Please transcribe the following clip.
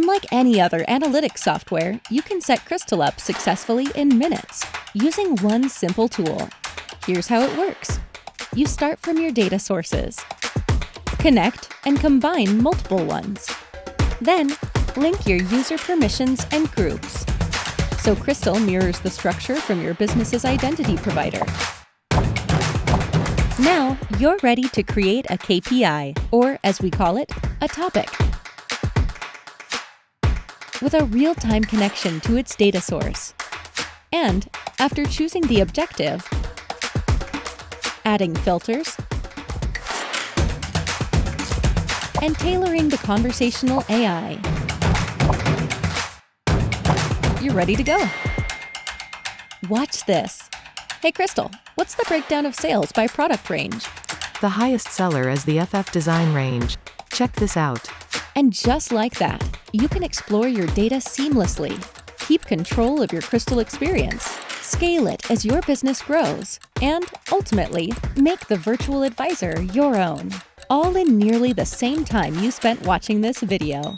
Unlike any other analytics software, you can set Crystal up successfully in minutes using one simple tool. Here's how it works. You start from your data sources. Connect and combine multiple ones. Then, link your user permissions and groups. So Crystal mirrors the structure from your business's identity provider. Now, you're ready to create a KPI, or as we call it, a topic. With a real-time connection to its data source. And, after choosing the objective, adding filters, and tailoring the conversational AI, you're ready to go. Watch this. Hey, Crystal, what's the breakdown of sales by product range? The highest seller is the FF Design range. Check this out. And just like that, you can explore your data seamlessly, keep control of your Crystal experience, scale it as your business grows, and ultimately, make the virtual advisor your own. All in nearly the same time you spent watching this video.